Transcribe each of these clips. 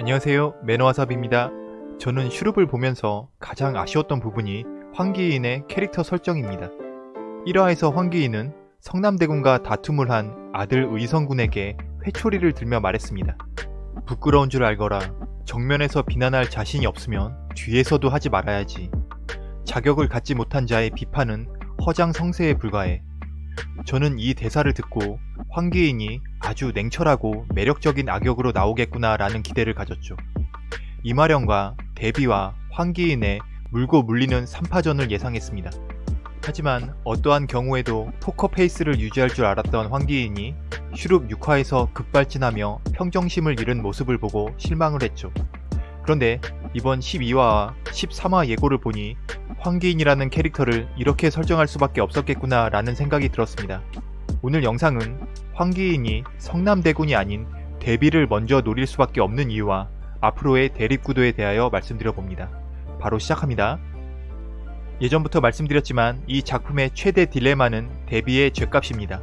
안녕하세요. 매너와삽입니다. 저는 슈룹을 보면서 가장 아쉬웠던 부분이 황기인의 캐릭터 설정입니다. 1화에서 황기인은 성남대군과 다툼을 한 아들 의성군에게 회초리를 들며 말했습니다. 부끄러운 줄 알거라. 정면에서 비난할 자신이 없으면 뒤에서도 하지 말아야지. 자격을 갖지 못한 자의 비판은 허장성세에 불과해. 저는 이 대사를 듣고 황귀인이 아주 냉철하고 매력적인 악역으로 나오겠구나 라는 기대를 가졌죠. 임화령과 대비와 황귀인의 물고 물리는 3파전을 예상했습니다. 하지만 어떠한 경우에도 포커 페이스를 유지할 줄 알았던 황귀인이 슈룹 6화에서 급발진하며 평정심을 잃은 모습을 보고 실망을 했죠. 그런데 이번 12화와 13화 예고를 보니 황귀인이라는 캐릭터를 이렇게 설정할 수밖에 없었겠구나 라는 생각이 들었습니다. 오늘 영상은 황기인이 성남대군이 아닌 데비를 먼저 노릴 수밖에 없는 이유와 앞으로의 대립구도에 대하여 말씀드려봅니다. 바로 시작합니다. 예전부터 말씀드렸지만 이 작품의 최대 딜레마는 데비의 죄값입니다.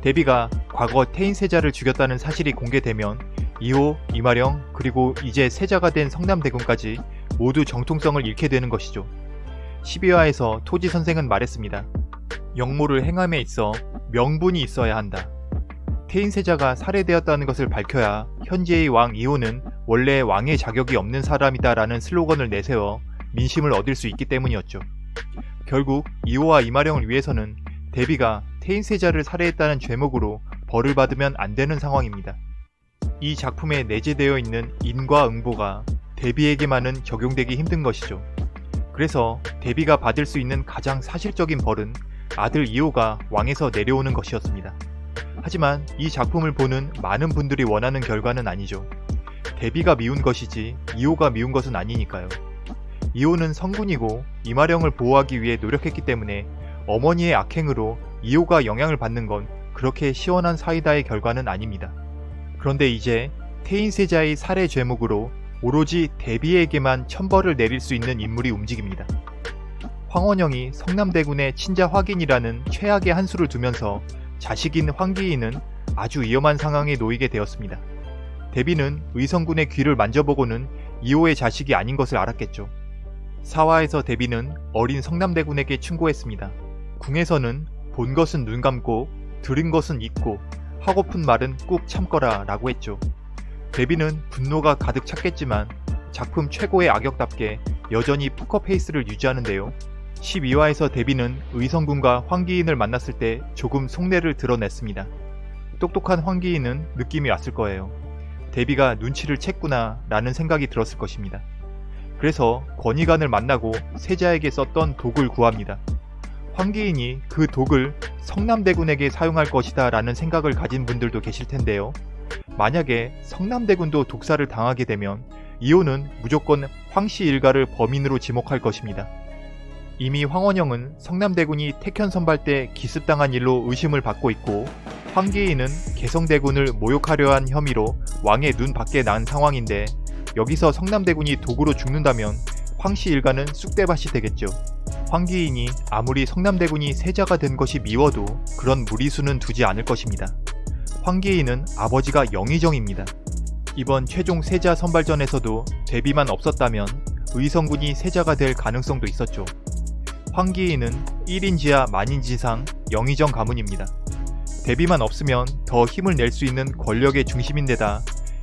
데비가 과거 태인 세자를 죽였다는 사실이 공개되면 2호, 이마령, 그리고 이제 세자가 된 성남대군까지 모두 정통성을 잃게 되는 것이죠. 12화에서 토지 선생은 말했습니다. 영모를 행함에 있어 명분이 있어야 한다. 태인세자가 살해되었다는 것을 밝혀야 현재의 왕 이호는 원래 왕의 자격이 없는 사람이다 라는 슬로건을 내세워 민심을 얻을 수 있기 때문이었죠. 결국 이호와 이마령을 위해서는 데비가 태인세자를 살해했다는 죄목으로 벌을 받으면 안 되는 상황입니다. 이 작품에 내재되어 있는 인과 응보가 데비에게만은 적용되기 힘든 것이죠. 그래서 데비가 받을 수 있는 가장 사실적인 벌은 아들 이호가 왕에서 내려오는 것이었습니다. 하지만 이 작품을 보는 많은 분들이 원하는 결과는 아니죠. 데비가 미운 것이지 이호가 미운 것은 아니니까요. 이호는 성군이고 이마령을 보호하기 위해 노력했기 때문에 어머니의 악행으로 이호가 영향을 받는 건 그렇게 시원한 사이다의 결과는 아닙니다. 그런데 이제 태인세자의 살해 죄목으로 오로지 데비에게만 천벌을 내릴 수 있는 인물이 움직입니다. 황원영이 성남대군의 친자 확인이라는 최악의 한 수를 두면서 자식인 황기인은 아주 위험한 상황에 놓이게 되었습니다. 데비는 의성군의 귀를 만져보고는 이호의 자식이 아닌 것을 알았겠죠. 사화에서 데비는 어린 성남대군에게 충고했습니다. 궁에서는 본 것은 눈 감고 들은 것은 잊고 하고픈 말은 꾹 참거라 라고 했죠. 데비는 분노가 가득 찼겠지만 작품 최고의 악역답게 여전히 포커페이스를 유지하는데요. 12화에서 데비는 의성군과 황기인을 만났을 때 조금 속내를 드러냈습니다. 똑똑한 황기인은 느낌이 왔을 거예요. 데비가 눈치를 챘구나 라는 생각이 들었을 것입니다. 그래서 권위관을 만나고 세자에게 썼던 독을 구합니다. 황기인이 그 독을 성남대군에게 사용할 것이다 라는 생각을 가진 분들도 계실 텐데요. 만약에 성남대군도 독사를 당하게 되면 이호는 무조건 황씨 일가를 범인으로 지목할 것입니다. 이미 황원영은 성남대군이 택현 선발 때 기습당한 일로 의심을 받고 있고 황기인은 개성대군을 모욕하려 한 혐의로 왕의 눈 밖에 난 상황인데 여기서 성남대군이 독으로 죽는다면 황씨 일가는 쑥대밭이 되겠죠. 황기인이 아무리 성남대군이 세자가 된 것이 미워도 그런 무리수는 두지 않을 것입니다. 황기인은 아버지가 영의정입니다. 이번 최종 세자 선발전에서도 데뷔만 없었다면 의성군이 세자가 될 가능성도 있었죠. 황기인은 1인 지하 만인 지상 영의정 가문입니다. 데뷔만 없으면 더 힘을 낼 수 있는 권력의 중심인데다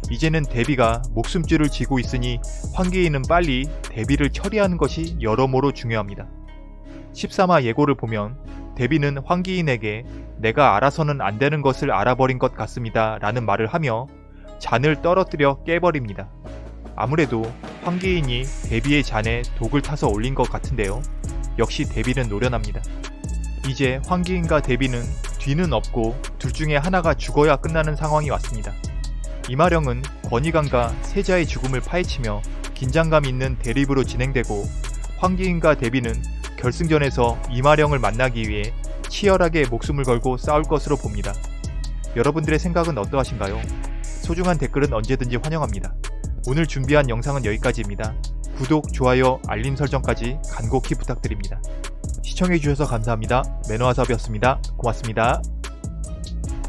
이제는 데뷔가 목숨줄을 쥐고 있으니 황기인은 빨리 데뷔를 처리하는 것이 여러모로 중요합니다. 13화 예고를 보면 데비는 황기인에게 내가 알아서는 안 되는 것을 알아버린 것 같습니다 라는 말을 하며 잔을 떨어뜨려 깨버립니다. 아무래도 황기인이 데비의 잔에 독을 타서 올린 것 같은데요. 역시 데비는 노련합니다. 이제 황기인과 데비는 뒤는 없고 둘 중에 하나가 죽어야 끝나는 상황이 왔습니다. 이마령은 권희관과 세자의 죽음을 파헤치며 긴장감 있는 대립으로 진행되고 황기인과 데비는 결승전에서 이마령을 만나기 위해 치열하게 목숨을 걸고 싸울 것으로 봅니다. 여러분들의 생각은 어떠하신가요? 소중한 댓글은 언제든지 환영합니다. 오늘 준비한 영상은 여기까지입니다. 구독, 좋아요, 알림 설정까지 간곡히 부탁드립니다. 시청해주셔서 감사합니다. 매너와섭이었습니다. 고맙습니다.